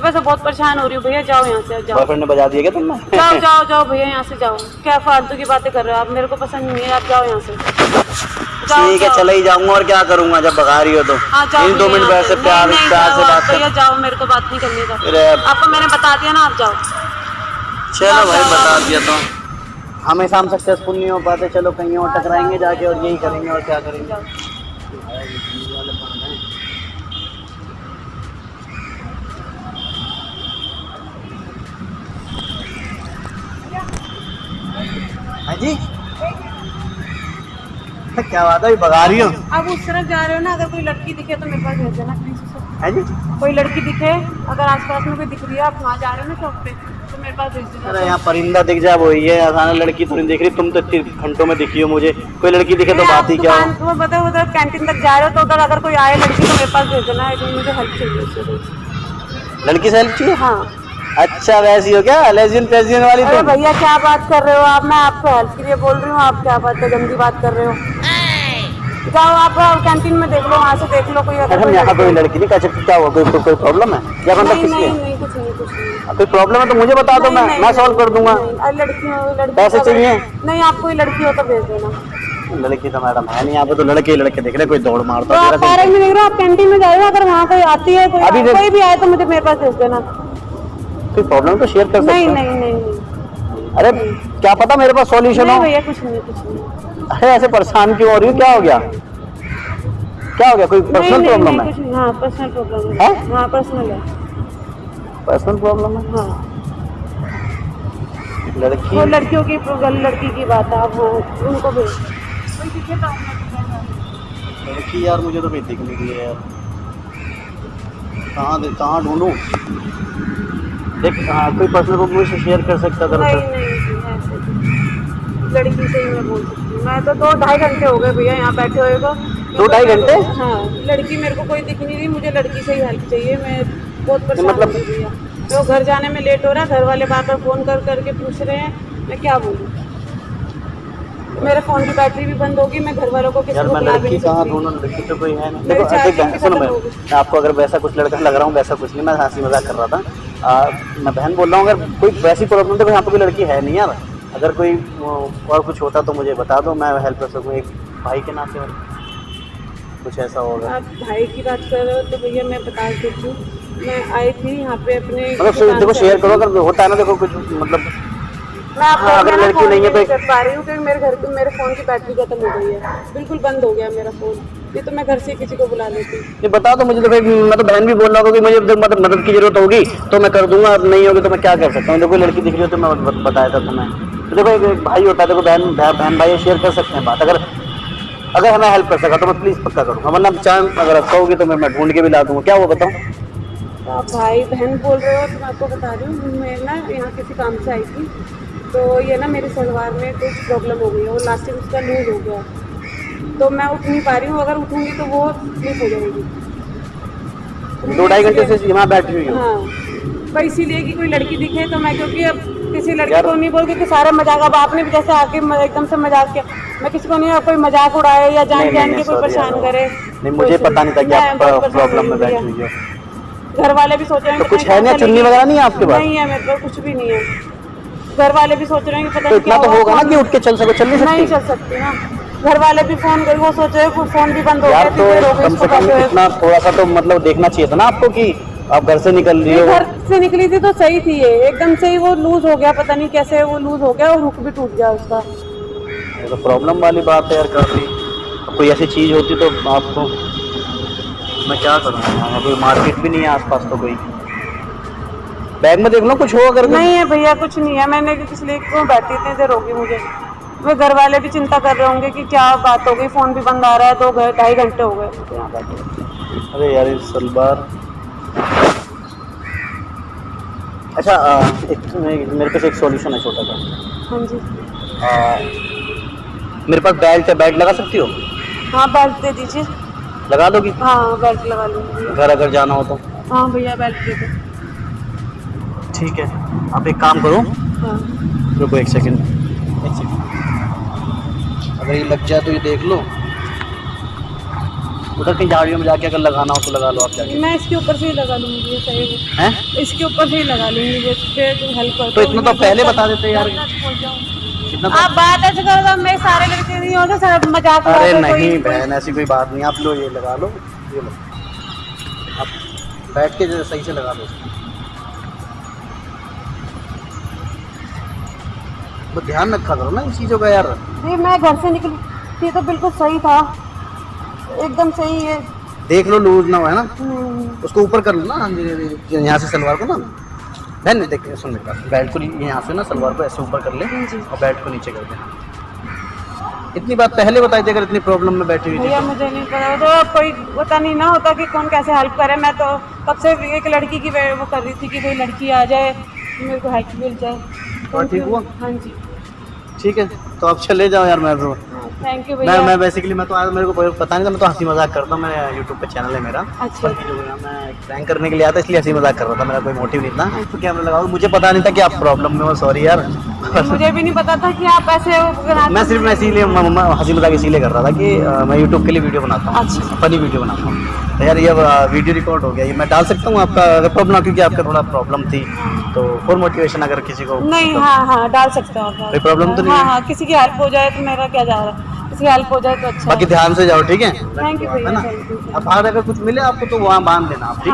सुबह से बहुत परेशान हो रही हूँ भैया जाओ यहाँ से जाओ। बॉयफ्रेंड ने बजा दिया क्या तुमने जाओ जाओ जाओ भैया यहाँ से जाओ। क्या फालतू की बातें कर रहे हो आप? मेरे को पसंद नहीं है आप जाओ यहाँ से। ठीक है चले ही जाऊँगा और क्या करूँगा जब भगा रही हो तो इन दो मिनट वैसे प्यार नहीं, प्यार से बात भैया कर जाओ मेरे को बात नहीं करनी था आपको मैंने बता दिया ना आप जाओ। चलो भाई बता दिया तो। हमेशा हम सक्सेसफुल नहीं हो पाते चलो कहीं और टकराएँगे जाके और यही करेंगे और क्या करेंगे। जी। क्या बात है भगा रही हो। आप उस तरफ़ जा रहे हो ना अगर कोई लड़की दिखे तो मेरे पास भेज देना है जी। कोई लड़की दिखे अगर आसपास में कोई दिख रही है आप वहाँ जा रहे हो ना शॉप पे तो मेरे पास भेज अरे यहाँ परिंदा दिख जाए वही है आसान लड़की तो नहीं दिख रही तुम तो इतनी घंटों में दिखी हो मुझे। कोई लड़की दिखे तो बात ही क्या हो? दुकान- वो बताओ उधर कैंटीन तक जा रहे हो तो उधर अगर कोई आए लड़की तो मेरे पास भेज देना है मुझे हेल्प चाहिए। लड़की से हेल्प चाहिए? हाँ। अच्छा वैसी हो क्या? लेजियन पेजियन वाली अरे भैया क्या बात कर रहे हो आप? मैं आपको हेल्प के लिए बोल रही हूँ। आप क्या बात है गंदी बात कर रहे हो? जाओ आप कैंटीन में देख लो वहाँ से देख लो कोई अगर यहाँ कोई लड़की- नहीं कह क्या हुआ कोई कोई, प्रॉब्लम है? या मतलब नहीं किस नहीं कुछ नहीं कुछ नहीं। कोई प्रॉब्लम है तो मुझे बता दो मैं मैं सॉल्व कर दूँगा। लड़की पैसे चाहिए? नहीं आप कोई लड़की हो तो भेज देना। लड़की तो मैडम है नहीं यहाँ पे तो लड़के ही लड़के दिख रहे कोई दौड़ तो मारता आप रहे हो। आप कैंटीन में जा रहे हो अगर वहाँ कोई आती है कोई कोई भी आए तो मुझे मेरे पास भेज देना। कोई प्रॉब्लम तो शेयर कर सकते नहीं हैं? नहीं नहीं नहीं। अरे क्या पता मेरे पास सॉल्यूशन हो? भैया कुछ नहीं कुछ नहीं। अरे ऐसे परेशान क्यों हो रही हो? क्या हो गया? क्या हो गया? कोई पर्सनल नहीं प्रॉब्लम नहीं है? हाँ पर्सनल प्रॉब्लम है? है? हाँ पर्सनल है। पर्सनल प्रॉब्लम है? हाँ। लड़की वो लड़कियों की लड़की की बात है आप वो उनको बताओ। लड़की यार मुझे तो नहीं दिख नहीं रही है। यार कहाँ दे- कहाँ ढूंढूं? देख हाँ कोई पर्सनल प्रॉब्लम मुझसे शेयर कर सकता अगर नहीं नहीं नहीं। लड़की से ही मैं बोल सकती हूँ। मैं तो दो ढाई घंटे हो गए भैया यहाँ बैठे हुए को दो ढाई घंटे? हाँ लड़की मेरे को कोई दिख नहीं रही मुझे लड़की से ही हेल्प चाहिए। मैं बहुत परेशान मतलब- भैया। तो घर जाने में लेट हो रहा है घर वाले बार बार फ़ोन कर करके पूछ रहे हैं मैं क्या बोलूँ? मेरे फ़ोन की बैटरी भी बंद होगी मैं घर वालों को किसी को लड़की कहाँ ढूंढूं? लड़की तो कोई है नहीं। देखो सुनो। मैं आपको अगर वैसा कुछ लड़का लग रहा हूँ वैसा कुछ नहीं मैं हँसी मज़ाक कर रहा था। आ, मैं बहन बोल रहा हूँ अगर कोई वैसी प्रॉब्लम तो यहाँ पे कोई लड़की है नहीं यार। अगर कोई और कुछ होता तो मुझे बता दो मैं हेल्प कर सकूँ एक भाई के नाते और कुछ ऐसा होगा। आप भाई की बात कर रहे हो तो भैया मैं बता देती हूँ। मैं आई थी यहाँ पे अपने मतलब देखो शेयर करो अगर होता है ना देखो कुछ मतलब मैं आपको हाँ, अगर लड़की नहीं है तो कर पा रही हूँ क्योंकि मेरे घर पे मेरे फ़ोन की बैटरी खत्म हो गई है। बिल्कुल बंद हो गया मेरा फ़ोन ये तो मैं घर से किसी को बुला लेती। ये बता दो मुझे तो भाई मैं तो बहन भी बोल रहा हूँ कि मुझे मतलब मदद की ज़रूरत होगी तो मैं कर दूँगा अब नहीं होगी तो मैं क्या कर सकता हूँ? देखो लड़की दिख रही हो तो मैं बताया था तुम्हें। तो देखो एक, भाई होता है देखो बहन बहन भाई शेयर कर सकते हैं बात। अगर अगर हमें हेल्प कर सका तो मैं प्लीज़ पक्का करूँगा वरना चाहे अगर आप कहोगे तो मैं ढूंढ के भी ला दूँगा। क्या वो बताऊँ तो आप भाई बहन बोल रहे हो तो मैं आपको बता रही हूँ मैं ना यहाँ किसी काम से आई थी तो ये ना मेरे सलवार में कुछ प्रॉब्लम हो गई है वो लास्टिक उसका लूज हो गया। तो मैं उठ नहीं पा रही हूँ अगर उठूँगी तो वो स्लिप हो जाएगी। तो दो ढाई घंटे से यहाँ बैठी हुई हो। हाँ पर इसीलिए कि कोई लड़की दिखे तो मैं क्योंकि अब किसी लड़की को नहीं बोल क्योंकि सारा मज़ाक अब आपने भी जैसे आके एकदम से मज़ाक किया। मैं किसी को नहीं कोई मज़ाक उड़ाए या जान जान के कोई परेशान करे नहीं मुझे पता नहीं था कि आप प्रॉब्लम में बैठी हुई हो। घर वाले भी सोच रहे हैं तो कुछ है नहीं चुन्नी वगैरह नहीं है आपके पास? नहीं है मेरे पास कुछ भी नहीं है। घर वाले भी सोच रहे हैं कि पता तो नहीं क्या तो होगा ना कि उठ के चल सको चल नहीं नहीं चल सकती ना घर वाले भी फ़ोन कर वो सोच हैं फ़ोन भी बंद हो गया तो हो कम से कम इतना थोड़ा सा तो मतलब देखना चाहिए था ना आपको कि आप घर से निकल रही हो? घर से निकली थी तो सही थी ये एकदम से ही वो लूज हो गया पता नहीं कैसे वो लूज हो गया और हुक भी टूट गया उसका। तो प्रॉब्लम वाली बात है यार काफ़ी। कोई ऐसी चीज़ होती तो आपको मैं क्या करूँगा वहाँ कोई मार्केट भी नहीं है आसपास तो कोई। बैग में देख लो कुछ हो अगर नहीं है भैया कुछ नहीं है। मैंने इसलिए क्यों बैठी इतनी देर होगी मुझे। वो घर वाले भी चिंता कर रहे होंगे कि क्या बात हो गई फ़ोन भी बंद आ रहा है दो घ- ढाई घंटे हो गए। यहाँ बैठे अरे यार सलवार। अच्छा आ, एक मेरे पास एक सॉल्यूशन है छोटा सा। हाँ जी। आ, मेरे पास बेल्ट है बेल्ट लगा सकती हो? हाँ बेल्ट दे दीजिए। लगा दोगी? हाँ बेल्ट लगा लूँगी। घर अगर जाना हो तो। हाँ भैया बेल्ट दे दो। ठीक है आप एक काम करो। हाँ। रुको एक सेकंड एक सेकंड ये लग जाए तो ये देख लो। उधर कहीं झाड़ियों में जाके अगर लगाना हो तो लगा लो आप जाके। मैं इसके ऊपर से ही लगा लूँगी ये सही। है? इसके ऊपर से ही लगा लूँगी तो इतना तो पहले बता देते यार। तो आप बात ऐसे करो तो मैं सारे लड़के नहीं होते सब मज़ाक अरे नहीं बहन ऐसी कोई बात नहीं। आप लो ये लगा लो ये लो। आप बैठ के सही से लगा लो। वो ध्यान रखा करो ना इन चीज़ों का यार। जी मैं घर से निकली। थी तो बिल्कुल सही था। एकदम सही है। देख लो लूज ना हो है ना? हम्म, उसको ऊपर कर लो ना यहाँ से सलवार को ना। बहन देख सुन मेरी बेल्ट को यहाँ से ना सलवार को ऐसे ऊपर कर ले और बेल्ट को नीचे कर दे। इतनी बात पहले बताई थी अगर इतनी प्रॉब्लम में बैठी हुई थी भैया मुझे नहीं पता तो कोई पता नहीं ना होता कि कौन कैसे हेल्प करे। मैं तो कब से एक लड़की की वो कर रही थी कि कोई लड़की आ जाए मेरे को हेल्प मिल जाए। और ठीक हुआ? हाँ जी। ठीक है तो आप चले जाओ यार मैं थैंक यू मैं मैं बेसिकली मैं तो आज मेरे को पता नहीं था मैं तो हँसी मज़ाक करता हूँ मैं यूट्यूब पे चैनल है मेरा। अच्छा। जो मैं प्रैंक करने के लिए आता इसलिए हँसी मज़ाक कर रहा था मेरा कोई मोटिव नहीं था। तो कैमरा लगाओ मुझे पता नहीं था कि आप प्रॉब्लम में हो सॉरी यार। मुझे भी नहीं पता था कि आप ऐसे मैं सिर्फ़ मैं इसीलिए मैं- मैं हँसी मज़ाक इसीलिए कर रहा था कि मैं यूट्यूब के लिए वीडियो बनाता हूँ अच्छा। फनी वीडियो बनाता हूँ। तो यार ये वीडियो रिकॉर्ड हो गया ये मैं डाल सकता हूँ आपका प्रॉब्लम क्योंकि आपका थोड़ा प्रॉब्लम थी। तो फॉर मोटिवेशन अगर किसी को नहीं हाँ हाँ डाल सकते हो आप कोई प्रॉब्लम तो नहीं हाँ हाँ? किसी की हेल्प हो जाए तो मेरा क्या जा रहा है? किसी की हेल्प हो जाए तो अच्छा बाकी ध्यान से जाओ ठीक है? थैंक यू है ना? अब बाहर अगर कुछ मिले आपको तो वहाँ बाँध देना आप ठीक